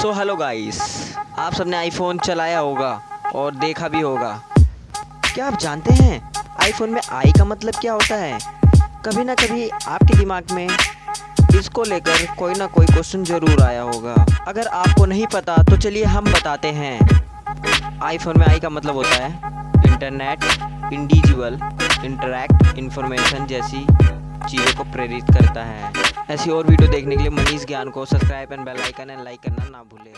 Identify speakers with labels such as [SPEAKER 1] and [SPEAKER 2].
[SPEAKER 1] So hello guys आप सबने iPhone चलाया होगा और देखा भी होगा। क्या आप जानते हैं आईफोन में आई का मतलब क्या होता है? कभी ना कभी आपके दिमाग में इसको लेकर कोई ना कोई क्वेश्चन ज़रूर आया होगा। अगर आपको नहीं पता तो चलिए हम बताते हैं। आईफोन में आई का मतलब होता है इंटरनेट इंडिविजुअल इंटरैक्ट इंफॉर्मेशन जैसी। चीज़ों को प्रेरित करता है। ऐसी और वीडियो देखने के लिए मनीष ज्ञान को subscribe and bell icon and like करना ना भूलें।